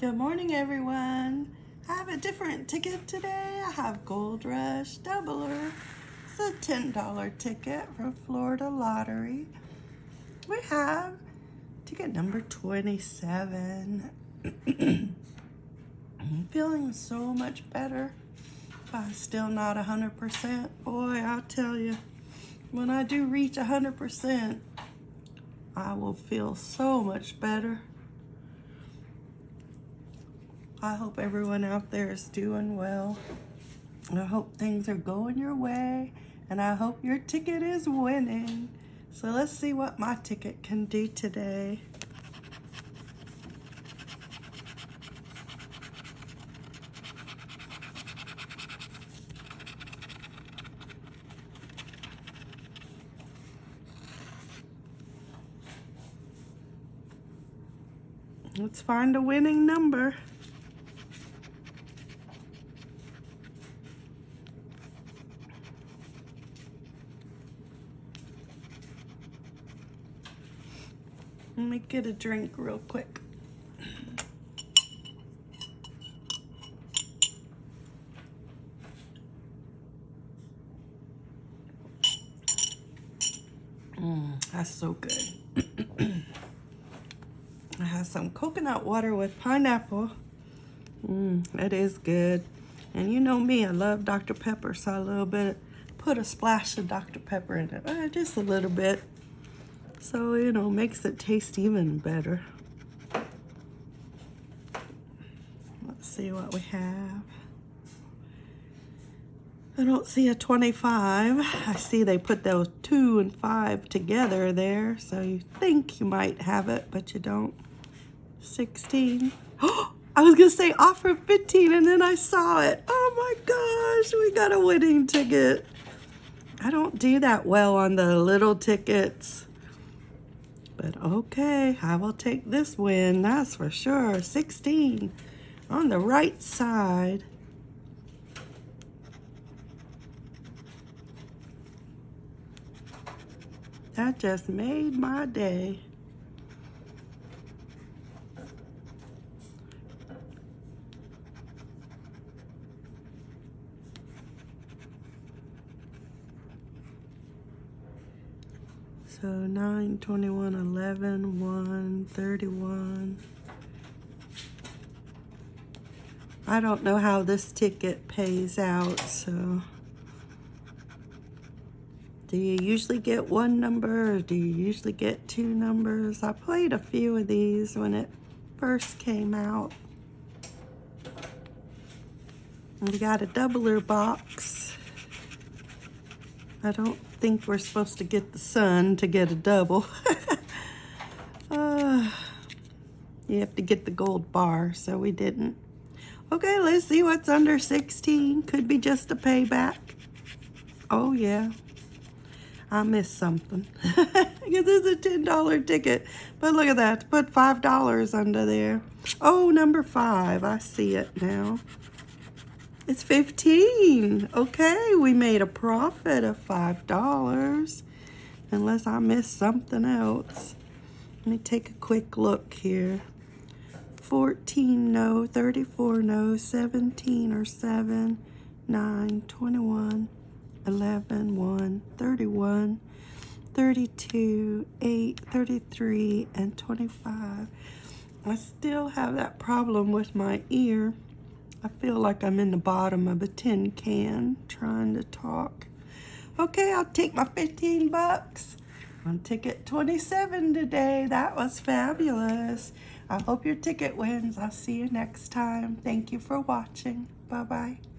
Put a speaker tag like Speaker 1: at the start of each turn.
Speaker 1: Good morning, everyone. I have a different ticket today. I have Gold Rush Doubler. It's a $10 ticket from Florida Lottery. We have ticket number 27. I'm feeling so much better, but still not 100%. Boy, I'll tell you, when I do reach 100%, I will feel so much better. I hope everyone out there is doing well. I hope things are going your way and I hope your ticket is winning. So let's see what my ticket can do today. Let's find a winning number. Let me get a drink real quick. Mm, that's so good. I have some coconut water with pineapple. Mmm, that is good. And you know me, I love Dr. Pepper, so a little bit, put a splash of Dr. Pepper in it. Uh, just a little bit. So, you know, makes it taste even better. Let's see what we have. I don't see a 25. I see they put those two and five together there. So you think you might have it, but you don't. 16. Oh, I was gonna say offer 15 and then I saw it. Oh my gosh, we got a winning ticket. I don't do that well on the little tickets. But okay, I will take this win, that's for sure. 16 on the right side. That just made my day. So 9, 21, 11, 1, 31. I don't know how this ticket pays out, so. Do you usually get one number or do you usually get two numbers? I played a few of these when it first came out. We got a doubler box. I don't think we're supposed to get the sun to get a double. uh, you have to get the gold bar, so we didn't. Okay, let's see what's under 16. Could be just a payback. Oh, yeah. I missed something. Because it's a $10 ticket. But look at that. Put $5 under there. Oh, number five. I see it now. It's 15. Okay, we made a profit of $5. Unless I missed something else. Let me take a quick look here. 14 no, 34 no, 17 or 7, 9, 21, 11, 1, 31, 32, 8, 33, and 25. I still have that problem with my ear. I feel like I'm in the bottom of a tin can trying to talk. Okay, I'll take my 15 bucks on ticket 27 today. That was fabulous. I hope your ticket wins. I'll see you next time. Thank you for watching. Bye-bye.